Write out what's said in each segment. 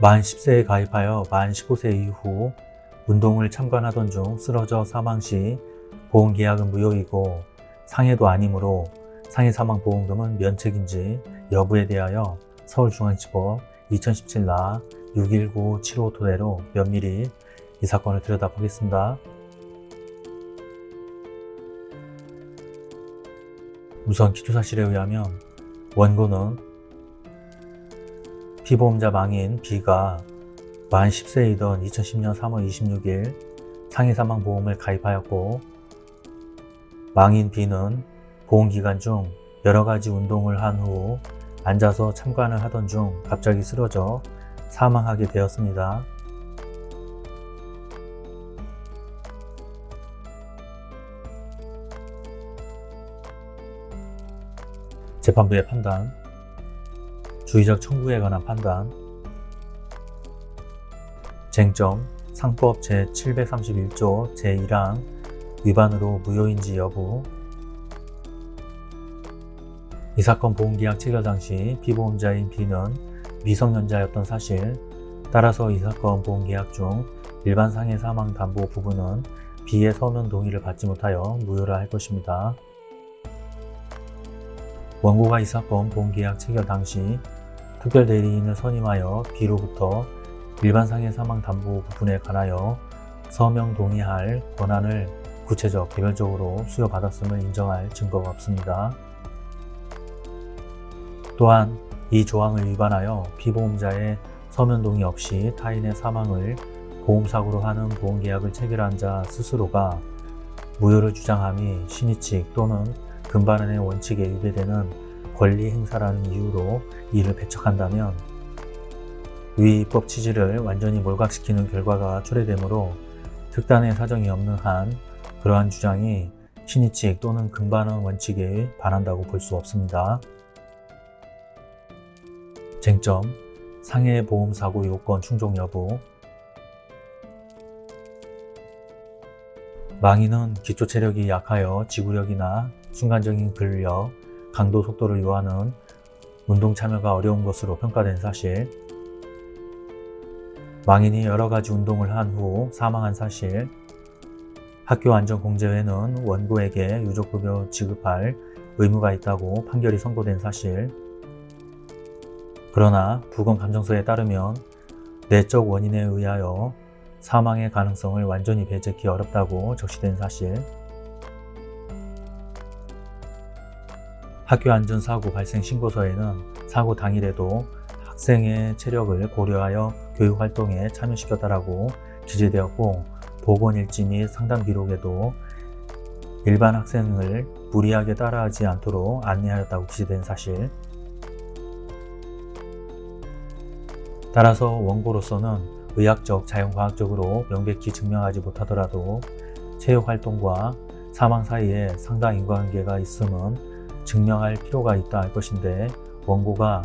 만 10세에 가입하여 만 15세 이후 운동을 참관하던 중 쓰러져 사망 시 보험계약은 무효이고 상해도 아니므로 상해 사망 보험금은 면책인지 여부에 대하여 서울중앙지법 2017나 61975 토대로 면밀히 이 사건을 들여다보겠습니다. 우선 기초사실에 의하면 원고는 피보험자 망인 B가 만 10세이던 2010년 3월 26일 상해사망보험을 가입하였고 망인 B는 보험기간 중 여러가지 운동을 한 후 앉아서 참관을 하던 중 갑자기 쓰러져 사망하게 되었습니다. 재판부의 판단 주의적 청구에 관한 판단. 쟁점 상법 제731조 제1항 위반으로 무효인지 여부. 이 사건 보험계약 체결 당시 피보험자인 B는 미성년자였던 사실. 따라서 이 사건 보험계약 중 일반 상해 사망 담보 부분은 B의 서면 동의를 받지 못하여 무효라 할 것입니다. 원고가 이 사건 보험계약 체결 당시 특별대리인을 선임하여 B로부터 일반상해 사망 담보 부분에 관하여 서명 동의할 권한을 구체적 개별적으로 수여받았음을 인정할 증거가 없습니다. 또한 이 조항을 위반하여 피보험자의 서면 동의 없이 타인의 사망을 보험사고로 하는 보험계약을 체결한 자 스스로가 무효를 주장함이 신의칙 또는 금반원의 원칙에 위배되는 권리 행사라는 이유로 이를 배척한다면 위 입법 취지를 완전히 몰각시키는 결과가 초래되므로 특단의 사정이 없는 한 그러한 주장이 신의칙 또는 금반원 원칙에 반한다고 볼 수 없습니다. 쟁점 상해 보험사고 요건 충족 여부 망인은 기초 체력이 약하여 지구력이나 순간적인 근력, 강도 속도를 요하는 운동 참여가 어려운 것으로 평가된 사실. 망인이 여러 가지 운동을 한 후 사망한 사실. 학교안전공제회는 원고에게 유족급여 지급할 의무가 있다고 판결이 선고된 사실. 그러나 부검감정서에 따르면 내적 원인에 의하여 사망의 가능성을 완전히 배제하기 어렵다고 적시된 사실 학교 안전사고 발생 신고서에는 사고 당일에도 학생의 체력을 고려하여 교육활동에 참여시켰다라고 기재되었고 보건일지 및 상담 기록에도 일반 학생을 무리하게 따라하지 않도록 안내하였다고 기재된 사실. 따라서 원고로서는 의학적, 자연과학적으로 명백히 증명하지 못하더라도 체육활동과 사망 사이에 상당 인과관계가 있음은 증명할 필요가 있다 할 것인데 원고가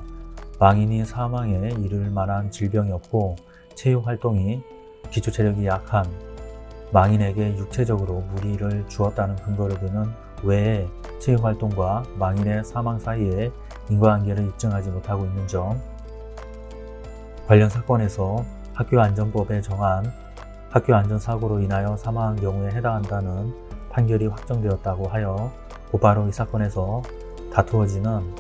망인이 사망에 이를 만한 질병이 없고 체육활동이 기초체력이 약한 망인에게 육체적으로 무리를 주었다는 근거를 드는 외에 체육활동과 망인의 사망 사이에 인과관계를 입증하지 못하고 있는 점 관련 사건에서 학교안전법에 정한 학교안전사고로 인하여 사망한 경우에 해당한다는 판결이 확정되었다고 하여 곧바로 이 사건에서 다투어지는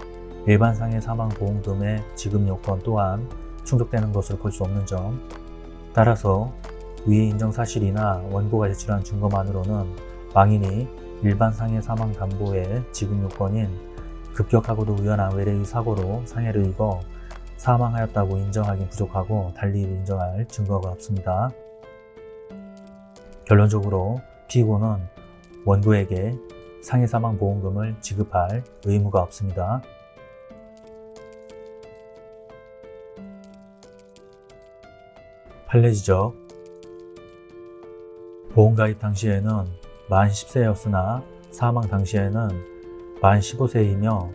일반상해 사망보험금의 지급 요건 또한 충족되는 것을 볼수 없는 점 따라서 위 인정사실이나 원고가 제출한 증거만으로는 망인이 일반상해 사망담보의 지급 요건인 급격하고도 우연한 외래의 사고로 상해를 입어 사망하였다고 인정하기 부족하고 달리 인정할 증거가 없습니다. 결론적으로 피고는 원고에게 상해사망보험금을 지급할 의무가 없습니다. 판례 지적 보험 가입 당시에는 만 10세였으나 사망 당시에는 만 15세이며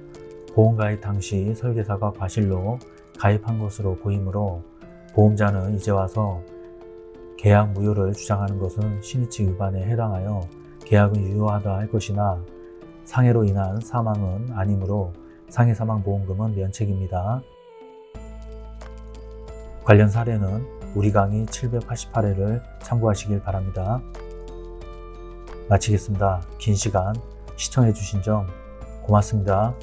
보험 가입 당시 설계사가 과실로 가입한 것으로 보이므로 보험자는 이제 와서 계약 무효를 주장하는 것은 신의칙 위반에 해당하여 계약은 유효하다 할 것이나 상해로 인한 사망은 아니므로 상해사망보험금은 면책입니다. 관련 사례는 우리 강의 788회를 참고하시길 바랍니다. 마치겠습니다. 긴 시간 시청해 주신 점 고맙습니다.